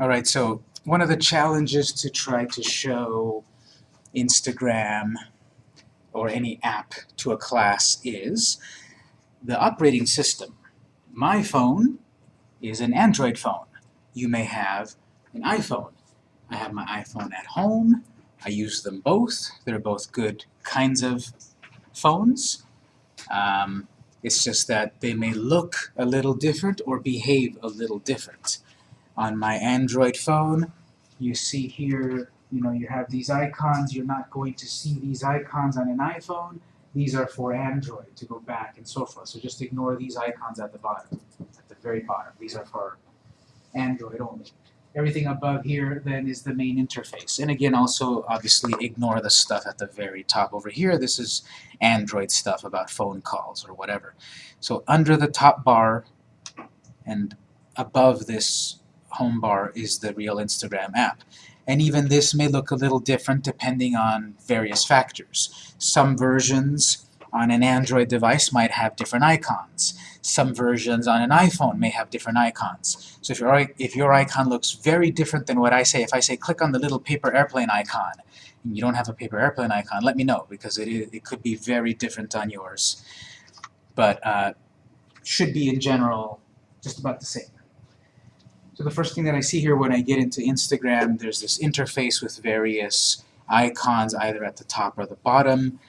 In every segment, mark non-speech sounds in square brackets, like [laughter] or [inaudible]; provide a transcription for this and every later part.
All right, so one of the challenges to try to show Instagram or any app to a class is the operating system. My phone is an Android phone. You may have an iPhone. I have my iPhone at home. I use them both. They're both good kinds of phones. Um, it's just that they may look a little different or behave a little different. On my Android phone, you see here, you know, you have these icons. You're not going to see these icons on an iPhone. These are for Android to go back and so forth. So just ignore these icons at the bottom, at the very bottom. These are for Android only. Everything above here then is the main interface. And again, also obviously ignore the stuff at the very top over here. This is Android stuff about phone calls or whatever. So under the top bar and above this home bar is the real Instagram app. And even this may look a little different depending on various factors. Some versions on an Android device might have different icons. Some versions on an iPhone may have different icons. So if your, if your icon looks very different than what I say, if I say click on the little paper airplane icon, and you don't have a paper airplane icon, let me know, because it, it could be very different on yours. But uh, should be, in general, just about the same. So the first thing that I see here when I get into Instagram, there's this interface with various icons either at the top or the bottom.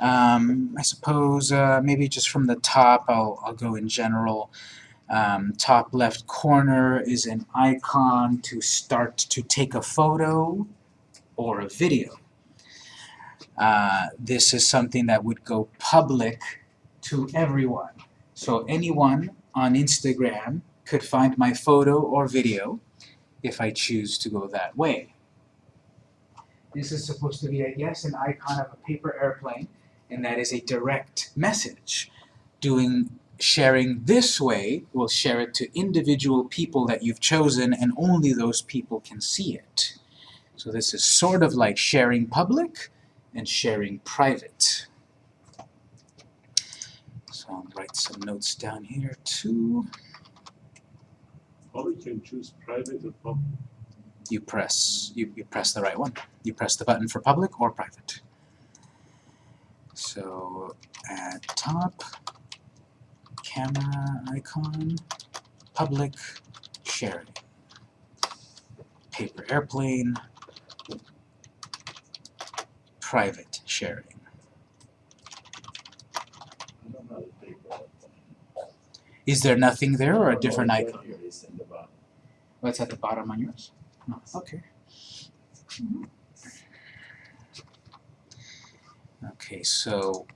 Um, I suppose uh, maybe just from the top, I'll, I'll go in general. Um, top left corner is an icon to start to take a photo or a video. Uh, this is something that would go public to everyone. So anyone on Instagram could find my photo or video if I choose to go that way. This is supposed to be, I guess, an icon of a paper airplane, and that is a direct message. Doing sharing this way will share it to individual people that you've chosen, and only those people can see it. So this is sort of like sharing public and sharing private. So I'll write some notes down here too. We can choose private or public. You press you, you press the right one. You press the button for public or private. So at top, camera icon, public, sharing. Paper airplane, private sharing. I don't know how to take that. Is there nothing there or a different Oh, icon? here it is in the bottom. What's at the bottom on yours? No. Okay. Okay, so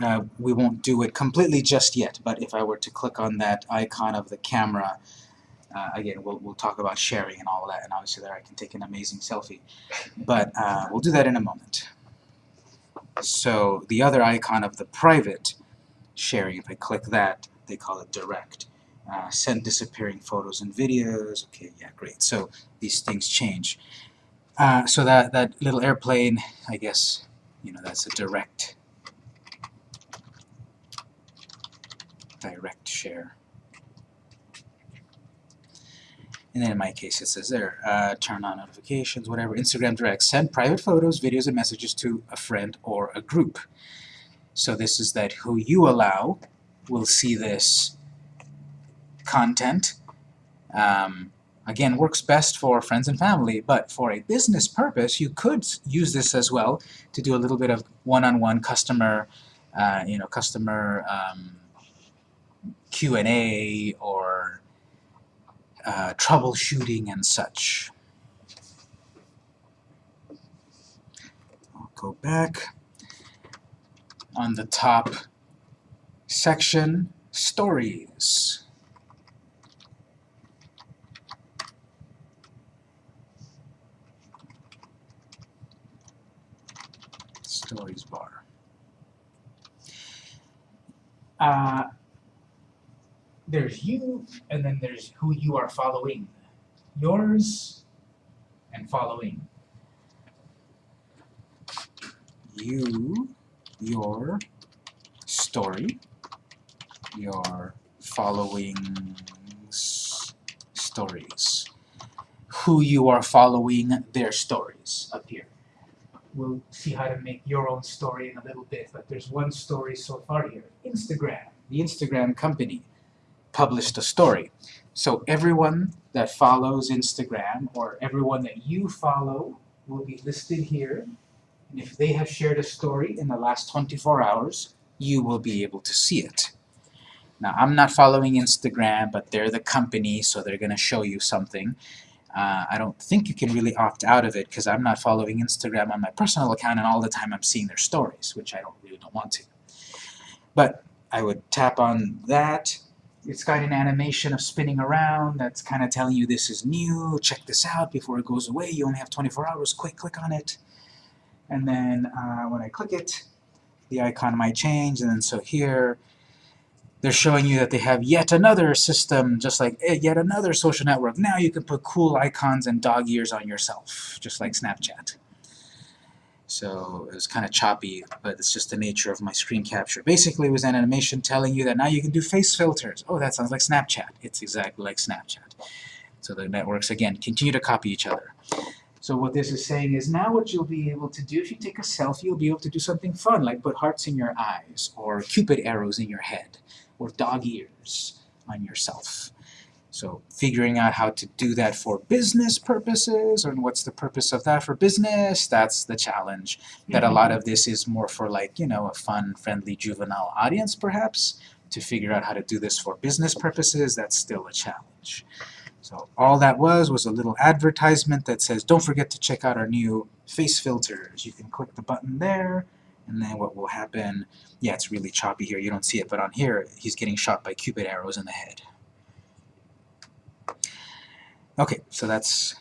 uh, we won't do it completely just yet, but if I were to click on that icon of the camera, uh, again, we'll, we'll talk about sharing and all that, and obviously there I can take an amazing selfie. But uh, we'll do that in a moment. So the other icon of the private sharing, if I click that, they call it direct. Uh, send disappearing photos and videos. Okay, yeah, great. So these things change. Uh, so that, that little airplane, I guess, you know, that's a direct, direct share. And then in my case it says there, uh, turn on notifications, whatever, Instagram Direct, send private photos, videos, and messages to a friend or a group. So this is that who you allow will see this content. Um, again, works best for friends and family, but for a business purpose, you could use this as well to do a little bit of one-on-one customer, uh, you know, customer um, Q&A or uh, troubleshooting and such. I'll go back. On the top section, stories. Stories bar. Uh, there's you, and then there's who you are following. Yours and following. You, your story, your following stories. Who you are following, their stories up here. We'll see how to make your own story in a little bit, but there's one story so far here. Instagram, the Instagram company, published a story. So everyone that follows Instagram, or everyone that you follow, will be listed here. And if they have shared a story in the last 24 hours, you will be able to see it. Now, I'm not following Instagram, but they're the company, so they're going to show you something. Uh, I don't think you can really opt out of it because I'm not following Instagram on my personal account and all the time I'm seeing their stories, which I don't really don't want to. But I would tap on that. It's got an animation of spinning around that's kind of telling you this is new, check this out before it goes away, you only have 24 hours, quick, click on it. And then uh, when I click it, the icon might change, and then so here, they're showing you that they have yet another system, just like eh, yet another social network. Now you can put cool icons and dog ears on yourself, just like Snapchat. So it was kind of choppy, but it's just the nature of my screen capture. Basically, it was an animation telling you that now you can do face filters. Oh, that sounds like Snapchat. It's exactly like Snapchat. So the networks, again, continue to copy each other. So what this is saying is now what you'll be able to do, if you take a selfie, you'll be able to do something fun, like put hearts in your eyes, or cupid arrows in your head, or dog ears on yourself. So figuring out how to do that for business purposes, or what's the purpose of that for business, that's the challenge. That a mm-hmm. lot of this is more for like, you know, a fun, friendly, juvenile audience perhaps. To figure out how to do this for business purposes, that's still a challenge. So all that was was a little advertisement that says, don't forget to check out our new face filters. You can click the button there, and then what will happen, yeah, it's really choppy here, you don't see it, but on here, he's getting shot by cupid arrows in the head. Okay, so that's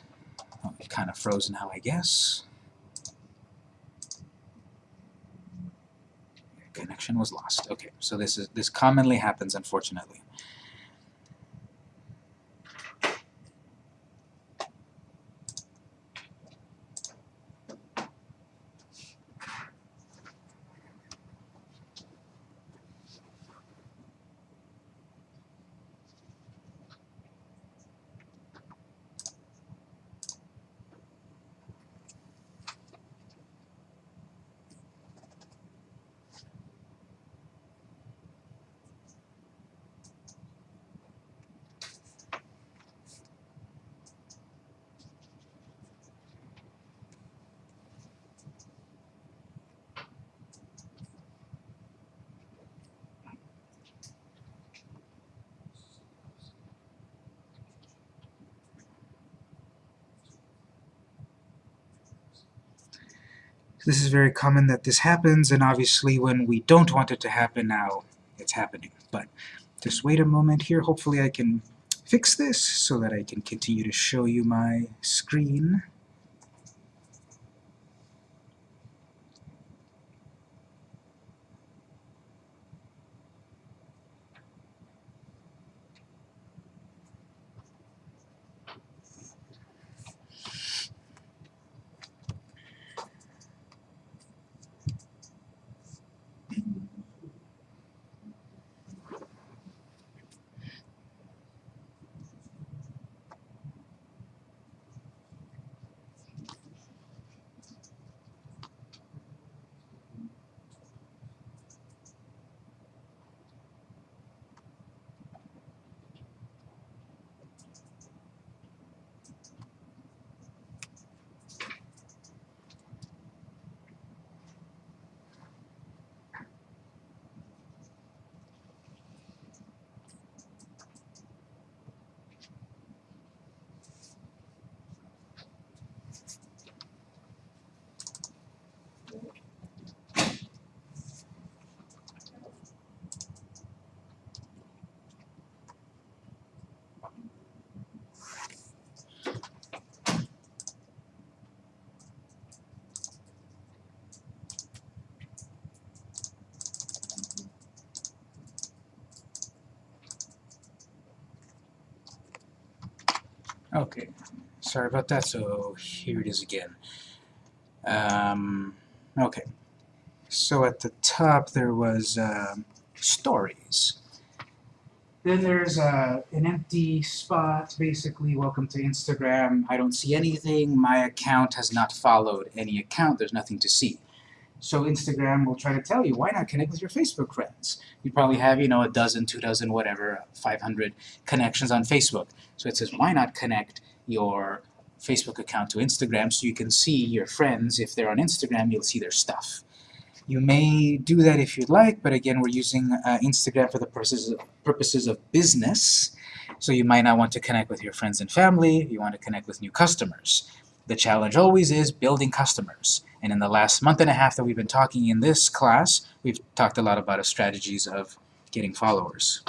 kind of frozen now, I guess. Connection was lost. Okay, so this is this commonly happens, unfortunately. This is very common that this happens, and obviously when we don't want it to happen now, it's happening. But just wait a moment here. Hopefully I can fix this so that I can continue to show you my screen. Okay, sorry about that, so here it is again. Um, okay, so at the top there was um, stories. Then there's uh, an empty spot, basically, welcome to Instagram. I don't see anything. My account has not followed any account. There's nothing to see. So Instagram will try to tell you, why not connect with your Facebook friends? You probably have, you know, a dozen, two dozen, whatever, 500 connections on Facebook. So it says, why not connect your Facebook account to Instagram so you can see your friends. If they're on Instagram, you'll see their stuff. You may do that if you'd like, but again, we're using uh, Instagram for the purposes purposes of business, so you might not want to connect with your friends and family, you want to connect with new customers. The challenge always is building customers, and in the last month and a half that we've been talking in this class, we've talked a lot about strategies of getting followers.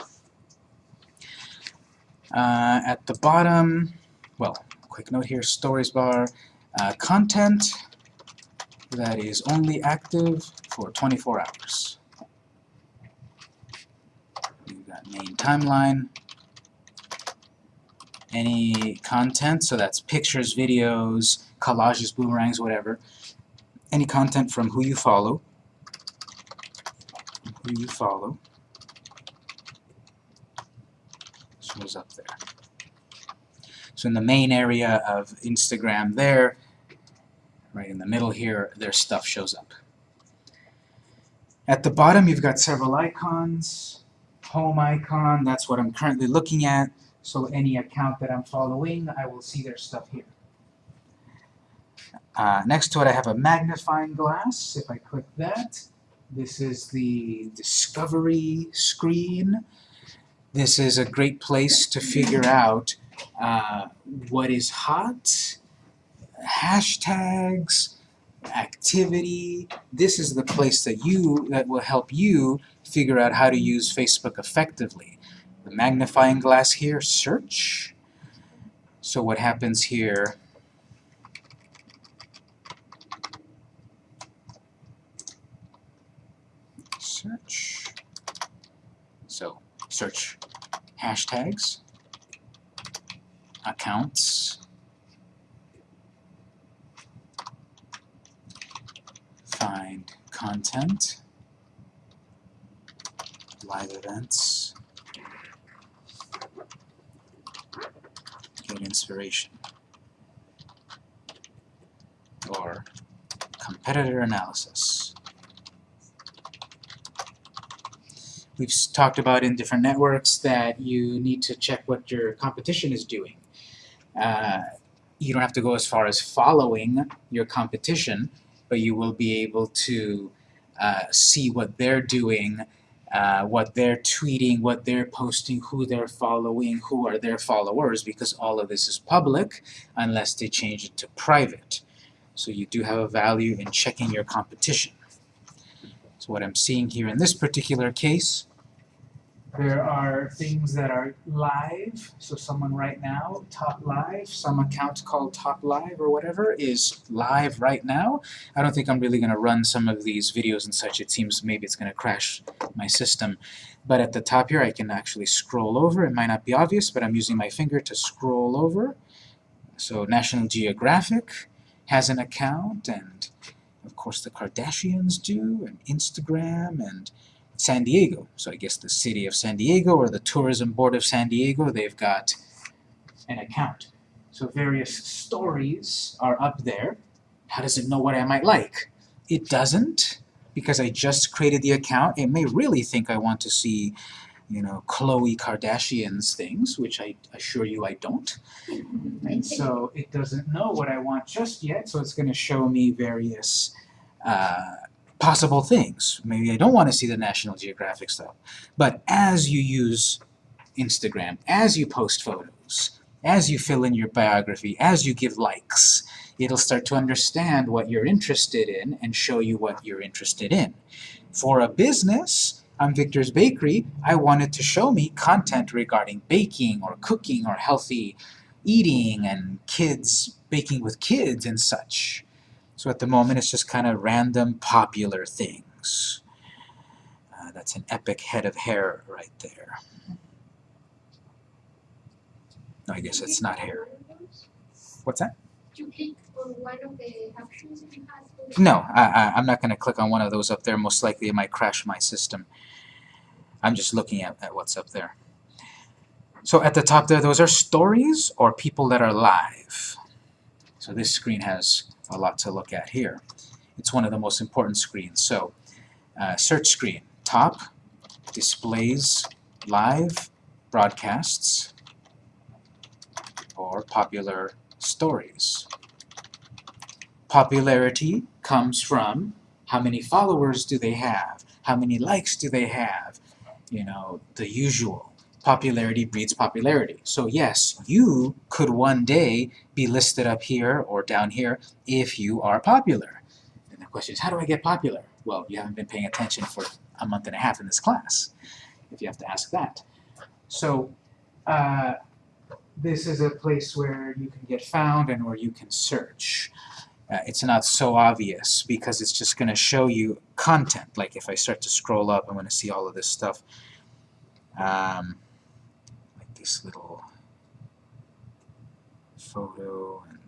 Uh, at the bottom, well, quick note here, stories bar, uh, content that is only active for 24 hours. You've got main timeline, any content, so that's pictures, videos, collages, boomerangs, whatever, any content from who you follow, who you follow, shows up there. So in the main area of Instagram there, right in the middle here, their stuff shows up. At the bottom, you've got several icons. Home icon, that's what I'm currently looking at. So any account that I'm following, I will see their stuff here. Uh, next to it, I have a magnifying glass. If I click that, this is the discovery screen. This is a great place to figure out uh, what is hot, hashtags, activity. This is the place that you that will help you figure out how to use Facebook effectively. The magnifying glass here, search. So what happens here search. So search hashtags, accounts, find content, live events, get inspiration, or competitor analysis. We've talked about in different networks that you need to check what your competition is doing. Uh, you don't have to go as far as following your competition, but you will be able to uh, see what they're doing, uh, what they're tweeting, what they're posting, who they're following, who are their followers, because all of this is public unless they change it to private. So you do have a value in checking your competition. So what I'm seeing here in this particular case, there are things that are live. So someone right now, top live, some account called top live or whatever is live right now. I don't think I'm really going to run some of these videos and such. It seems maybe it's going to crash my system. But at the top here, I can actually scroll over. It might not be obvious, but I'm using my finger to scroll over. So National Geographic has an account, and of course the Kardashians do, and Instagram, and San Diego. So I guess the city of San Diego or the Tourism Board of San Diego, they've got an account. So various stories are up there. How does it know what I might like? It doesn't, because I just created the account. It may really think I want to see, you know, Khloe Kardashian's things, which I assure you I don't. And so it doesn't know what I want just yet, so it's going to show me various uh, possible things. Maybe I don't want to see the National Geographic stuff. But as you use Instagram, as you post photos, as you fill in your biography, as you give likes, it'll start to understand what you're interested in and show you what you're interested in. For a business, I'm Victor's Bakery, I wanted to show me content regarding baking or cooking or healthy eating and kids, baking with kids and such. So at the moment it's just kind of random popular things. Uh, that's an epic head of hair right there. No, I guess it's not hair. What's that? No, I, I, I'm not going to click on one of those up there. Most likely it might crash my system. I'm just looking at, at what's up there. So at the top there, those are stories or people that are live. So this screen has a lot to look at here. It's one of the most important screens. So uh, search screen, top, displays live broadcasts or popular stories. Popularity comes from how many followers do they have, how many likes do they have, you know, the usual. Popularity breeds popularity. So yes, you could one day be listed up here or down here if you are popular. And the question is, how do I get popular? Well, you haven't been paying attention for a month and a half in this class, if you have to ask that. So, uh, this is a place where you can get found and where you can search. Uh, it's not so obvious because it's just going to show you content. Like if I start to scroll up, I'm going to see all of this stuff. Um, like this little photo and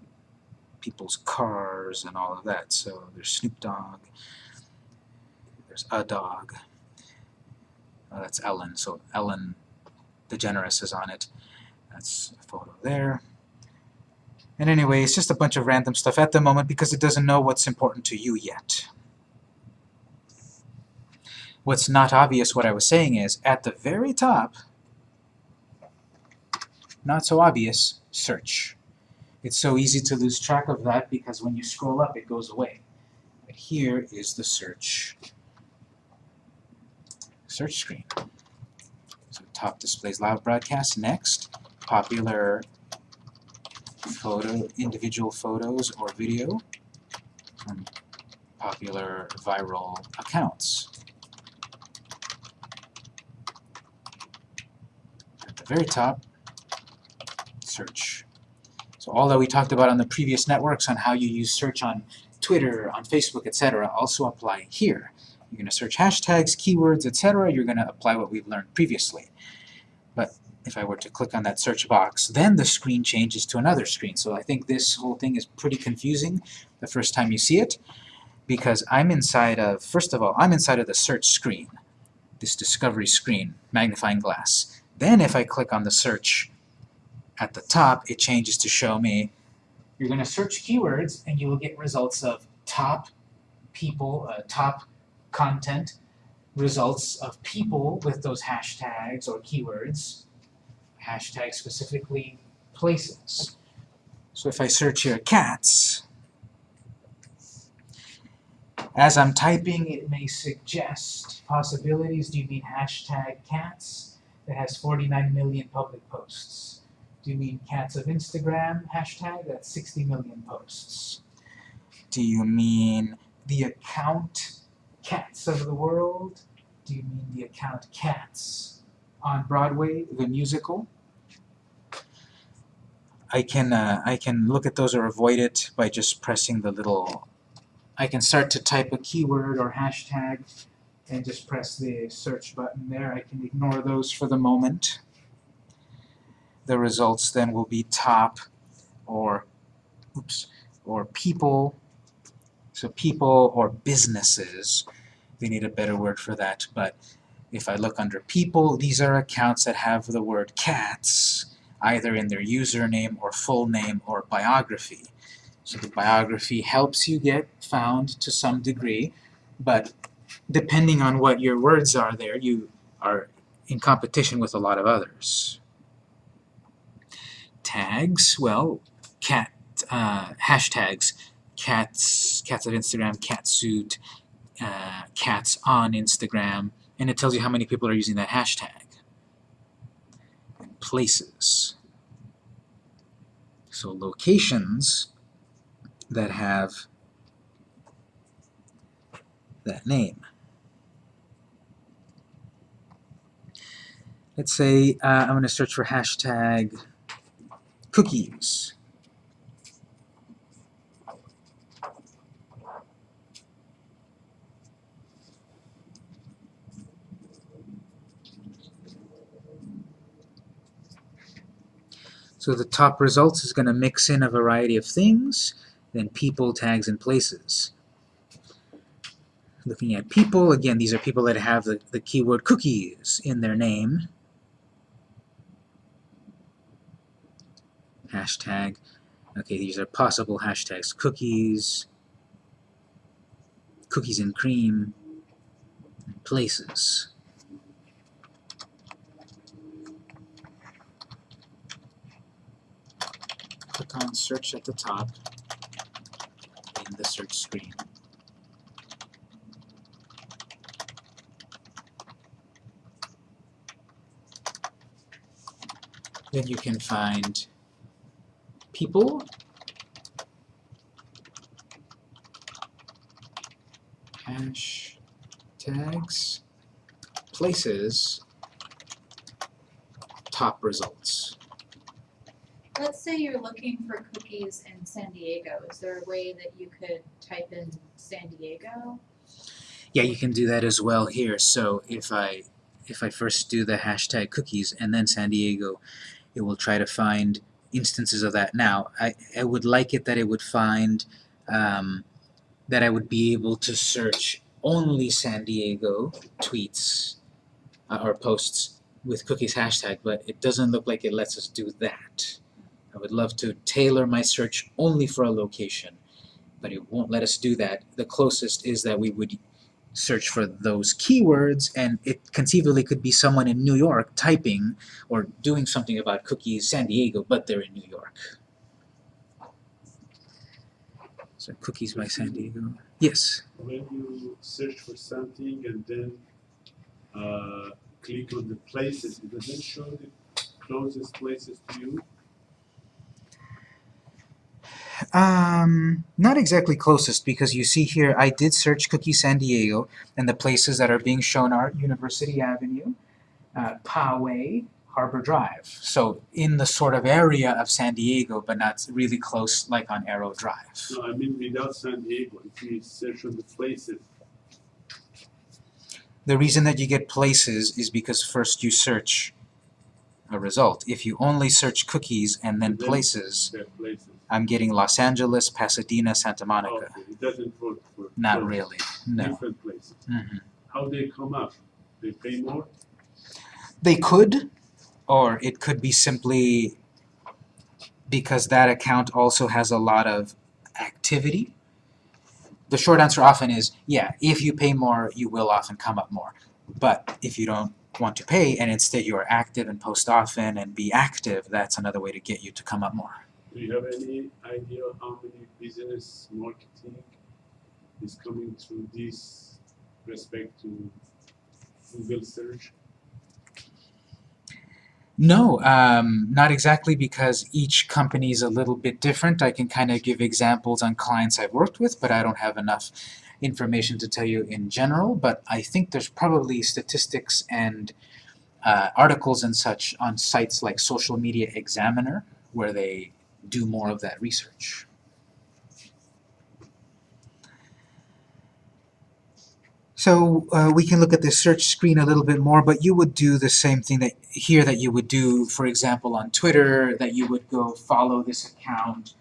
people's cars and all of that. So there's Snoop Dogg. There's a dog. Oh, that's Ellen. So Ellen DeGeneres is on it. That's a photo there. And anyway, it's just a bunch of random stuff at the moment because it doesn't know what's important to you yet. What's not obvious, what I was saying is, at the very top, not so obvious, search. It's so easy to lose track of that because when you scroll up, it goes away. But here is the search search screen. So top displays live broadcast. Next, popular photo, individual photos or video from popular viral accounts. At the very top, search. So all that we talked about on the previous networks on how you use search on Twitter, on Facebook, etc. also apply here. You're going to search hashtags, keywords, etc. You're going to apply what we've learned previously. If I were to click on that search box, then the screen changes to another screen. So I think this whole thing is pretty confusing the first time you see it, because I'm inside of, first of all, I'm inside of the search screen, this discovery screen, magnifying glass. Then if I click on the search at the top, it changes to show me, you're going to search keywords and you will get results of top people, uh, top content, results of people with those hashtags or keywords, hashtag specifically places. So if I search here cats, as I'm typing it may suggest possibilities. Do you mean hashtag cats that has 49 million public posts? Do you mean cats of Instagram hashtag that's 60 million posts? Do you mean the account cats of the world? Do you mean the account Cats on Broadway, the musical? I can uh, I can look at those or avoid it by just pressing the little I can start to type a keyword or hashtag and just press the search button there. I can ignore those for the moment. The results then will be top or oops or people so people or businesses they need a better word for that but if I look under people these are accounts that have the word cats either in their username or full name or biography. So the biography helps you get found to some degree, but depending on what your words are there, you are in competition with a lot of others. Tags, well, cat, uh, hashtags, cats, cats at Instagram, catsuit, uh, cats on Instagram, and it tells you how many people are using that hashtag places. So locations that have that name. Let's say uh, I'm going to search for hashtag cookies. So the top results is going to mix in a variety of things, then people, tags, and places. Looking at people, again, these are people that have the, the keyword cookies in their name. hashtag. Okay, these are possible hashtags. Cookies, cookies and cream, places. On search at the top in the search screen. Then you can find people, hashtags, places, top results. Let's say you're looking for cookies in San Diego. Is there a way that you could type in San Diego? Yeah, you can do that as well here. So if I if I first do the hashtag cookies and then San Diego, it will try to find instances of that. Now, I, I would like it that it would find um, that I would be able to search only San Diego tweets uh, or posts with cookies hashtag, but it doesn't look like it lets us do that. I would love to tailor my search only for a location, but it won't let us do that. The closest is that we would search for those keywords and it conceivably could be someone in New York typing or doing something about cookies San Diego, but they're in New York. So cookies by San Diego. Yes. When you search for something and then uh, click on the places, it doesn't show the closest places to you. Um, not exactly closest because you see here I did search Cookie San Diego and the places that are being shown are University Avenue, uh, Poway, Harbor Drive. So in the sort of area of San Diego but not really close like on Arrow Drive. No, I mean without San Diego, if you search on the places, The reason that you get places is because first you search a result. If you only search cookies and then Then- places, places. I'm getting Los Angeles, Pasadena, Santa Monica. Okay, it doesn't work for Not for really, no. different places. Mhm. How they come up? They pay more? They could, or it could be simply because that account also has a lot of activity. The short answer often is, yeah, if you pay more, you will often come up more. But if you don't want to pay and instead you are active and post often and be active, that's another way to get you to come up more. Do you have any idea how many business marketing is coming through this respect to Google search? No, um, not exactly because each company is a little bit different. I can kind of give examples on clients I've worked with, but I don't have enough information to tell you in general. But I think there's probably statistics and uh, articles and such on sites like Social Media Examiner where they do more of that research. So uh, we can look at the search screen a little bit more, but you would do the same thing that here that you would do, for example, on Twitter, that you would go follow this account,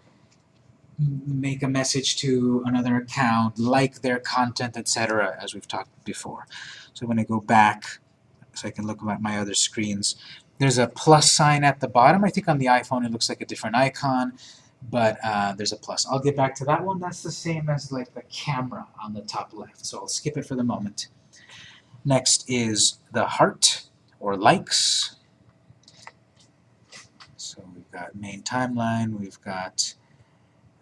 make a message to another account, like their content, etc., as we've talked before. So I'm going to go back so I can look at my other screens. There's a plus sign at the bottom. I think on the iPhone it looks like a different icon, but uh, there's a plus. I'll get back to that one. That's the same as like the camera on the top left, so I'll skip it for the moment. Next is the heart or likes. So we've got main timeline, we've got,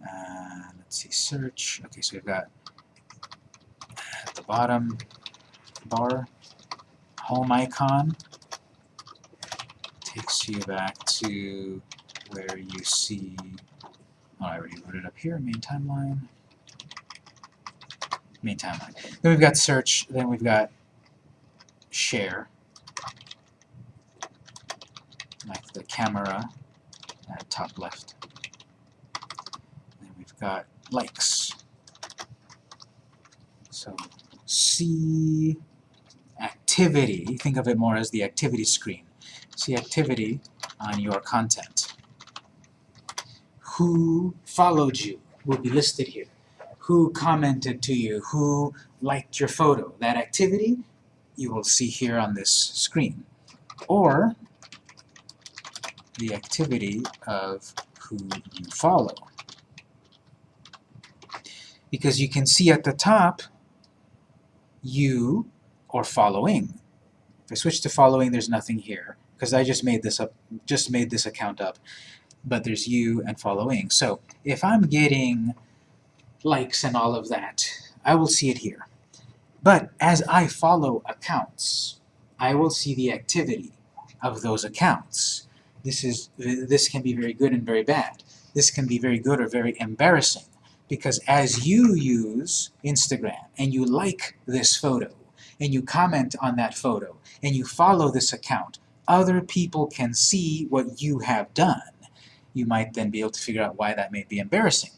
uh, let's see, search. Okay, so we've got at the bottom bar, home icon, takes you back to where you see, oh, I already it up here, main timeline, main timeline. Then we've got search, then we've got share, like the camera at top left. Then we've got likes. So see activity, think of it more as the activity screen. See activity on your content. Who followed you will be listed here. Who commented to you, who liked your photo. That activity you will see here on this screen. Or the activity of who you follow. Because you can see at the top, you or following. If I switch to following, there's nothing here because I just made this up, just made this account up. But there's you and following. So if I'm getting likes and all of that, I will see it here. But as I follow accounts, I will see the activity of those accounts. This is this can be very good and very bad. This can be very good or very embarrassing because as you use Instagram and you like this photo and you comment on that photo and you follow this account, other people can see what you have done. You might then be able to figure out why that may be embarrassing.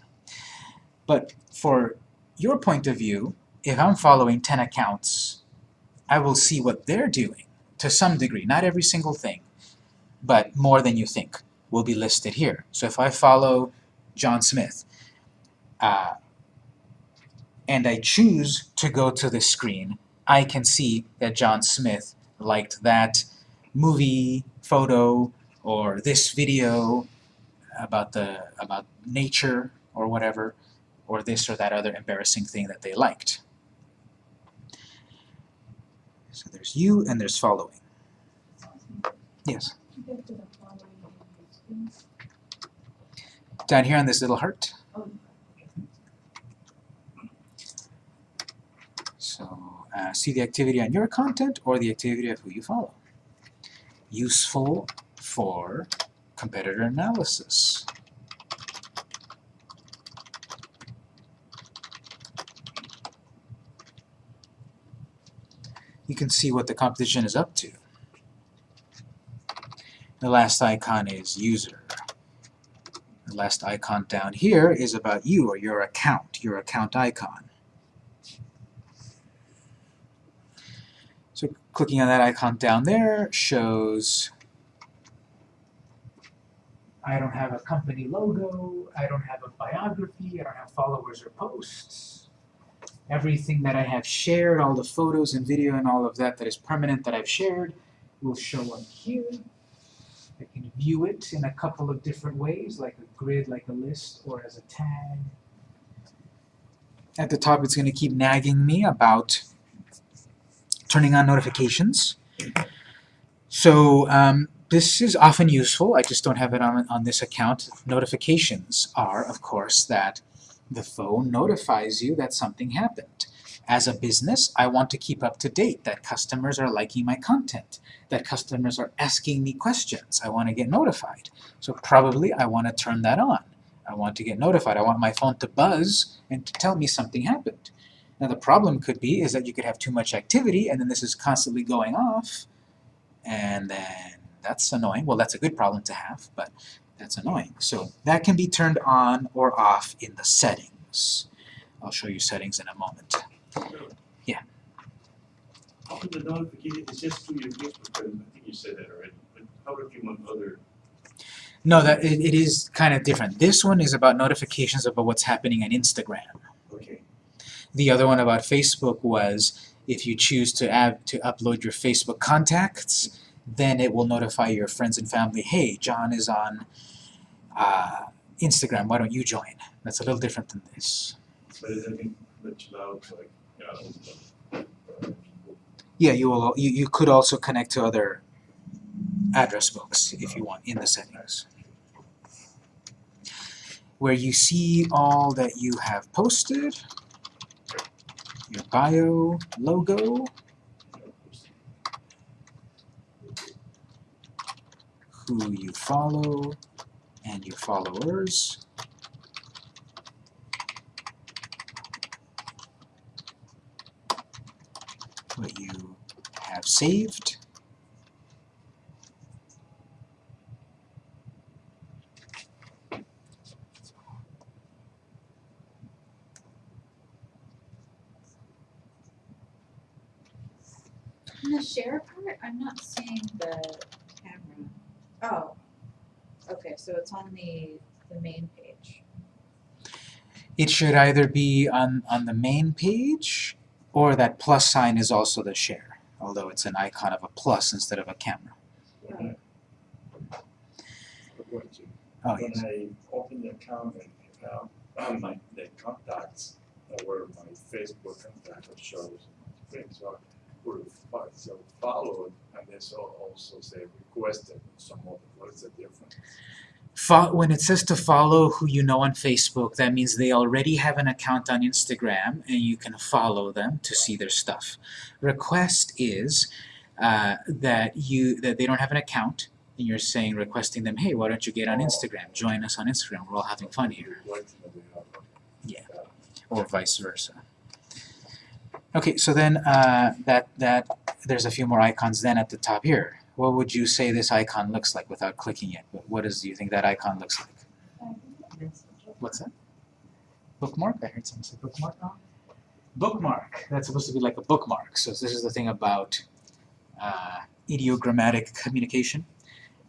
But for your point of view, if I'm following 10 accounts, I will see what they're doing to some degree, not every single thing, but more than you think will be listed here. So if I follow John Smith, uh, and I choose to go to the screen, I can see that John Smith liked that movie, photo, or this video about the about nature or whatever, or this or that other embarrassing thing that they liked. So there's you and there's following. Yes. Down here on this little heart. So uh, see the activity on your content or the activity of who you follow. Useful for competitor analysis. You can see what the competition is up to. The last icon is user. The last icon down here is about you or your account, your account icon. So clicking on that icon down there shows I don't have a company logo, I don't have a biography, I don't have followers or posts. Everything that I have shared, all the photos and video and all of that that is permanent that I've shared will show up here. I can view it in a couple of different ways, like a grid, like a list, or as a tag. At the top it's going to keep nagging me about turning on notifications. So um, this is often useful, I just don't have it on, on this account. Notifications are, of course, that the phone notifies you that something happened. As a business, I want to keep up to date, that customers are liking my content, that customers are asking me questions. I want to get notified. So probably I want to turn that on. I want to get notified. I want my phone to buzz and to tell me something happened. Now the problem could be is that you could have too much activity and then this is constantly going off and then that's annoying. Well, that's a good problem to have, but that's annoying. So that can be turned on or off in the settings. I'll show you settings in a moment. Yeah. Often the notification just through your Facebook I think you said that already, but how about you on other, No, that it, it is kind of different. This one is about notifications about what's happening on Instagram. The other one about Facebook was if you choose to add to upload your Facebook contacts, then it will notify your friends and family, hey, John is on uh, Instagram, why don't you join? That's a little different than this. but it doesn't let like, uh, Yeah, you will. You, you could also connect to other address books if you want in the settings. Where you see all that you have posted, your bio, logo, who you follow, and your followers. What you have saved. In the share part, I'm not seeing the camera. Oh, okay, so it's on the, the main page. It should either be on, on the main page, or that plus sign is also the share, although it's an icon of a plus instead of a camera. what, what, Oh, When yes. I open the account and, um, on my, the contacts, where my Facebook contact shows, things are, were, fo- so followed, and they so also say requested, some other, what is the difference? When it says to follow who you know on Facebook, that means they already have an account on Instagram and you can follow them to see their stuff. Request is uh, that you that they don't have an account and you're saying requesting them, hey, why don't you get on Instagram? Join us on Instagram. We're all having fun here, Requesting that they have, okay. Yeah. Or vice versa. Okay, so then uh, that that there's a few more icons then at the top here. What would you say this icon looks like without clicking it? What- What do you think that icon looks like? What's that? Bookmark? I heard someone say bookmark. Bookmark. That's supposed to be like a bookmark. So this is the thing about uh, ideogrammatic communication,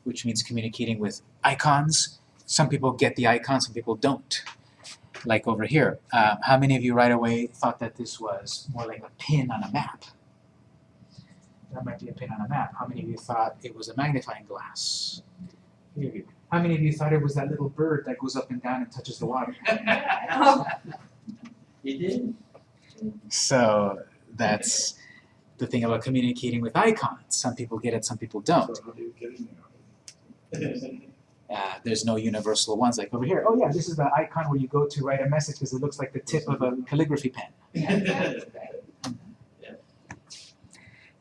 which means communicating with icons. Some people get the icon, some people don't. Like over here. Uh, how many of you right away thought that this was more like a pin on a map? That might be a pin on a map. How many of you thought it was a magnifying glass? You. How many of you thought it was that little bird that goes up and down and touches the water? [laughs] He did? So that's the thing about communicating with icons. Some people get it, some people don't. So [laughs] how do you get in there? Uh, there's no universal ones like over here. Oh yeah, this is the icon where you go to write a message because it looks like the tip of a calligraphy pen. [laughs]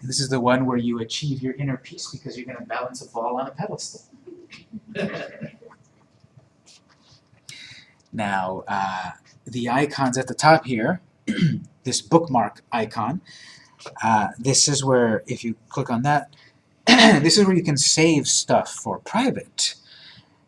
And this is the one where you achieve your inner peace because you're going to balance a ball on a pedestal. [laughs] Now, uh, the icons at the top here, [clears throat] this bookmark icon, uh, this is where, if you click on that, [clears throat] this is where you can save stuff for private.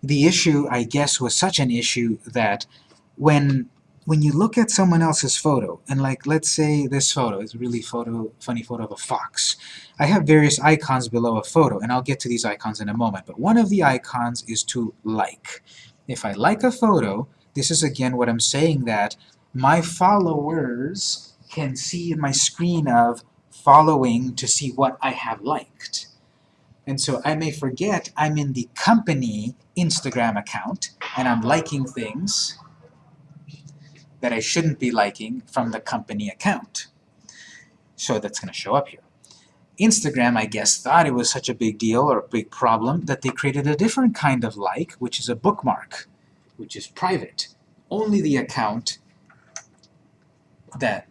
The issue, I guess, was such an issue that when when you look at someone else's photo, and like let's say this photo is really photo, funny photo of a fox. I have various icons below a photo, and I'll get to these icons in a moment, but one of the icons is to like. If I like a photo, this is again what I'm saying that my followers can see in my screen of following to see what I have liked. And so I may forget I'm in the company Instagram account and I'm liking things that I shouldn't be liking from the company account. So that's going to show up here. Instagram, I guess, thought it was such a big deal or a big problem that they created a different kind of like, which is a bookmark, which is private. Only the account that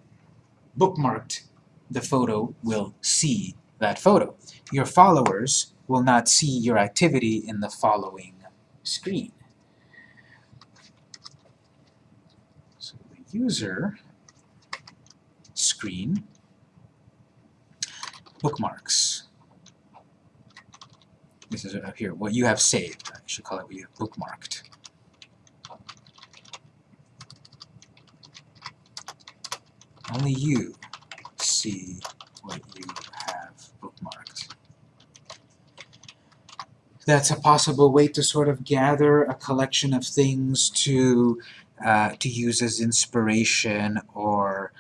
bookmarked the photo will see that photo. Your followers will not see your activity in the following screen. So the user screen bookmarks. This is up here, what you have saved. I should call it what you have bookmarked. Only you see what you have bookmarked. That's a possible way to sort of gather a collection of things to uh, to use as inspiration or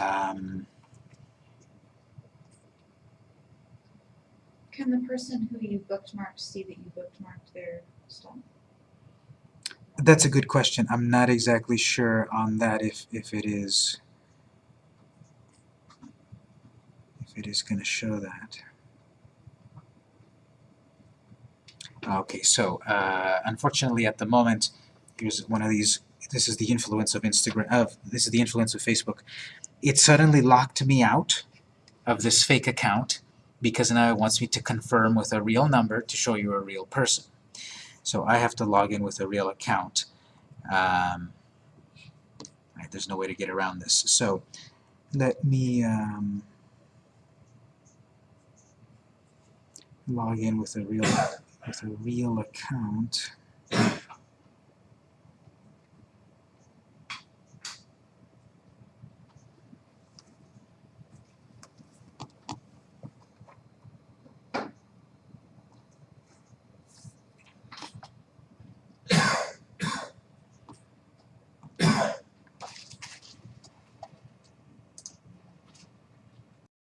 um, Can the person who you bookmarked see that you bookmarked their stuff? That's a good question. I'm not exactly sure on that if, if it is if it is going to show that. Okay, so uh, unfortunately at the moment here's one of these this is the influence of Instagram of this is the influence of Facebook. It suddenly locked me out of this fake account because now it wants me to confirm with a real number to show you a real person. So I have to log in with a real account. Um, right, there's no way to get around this. So let me um, log in with a real with a real account.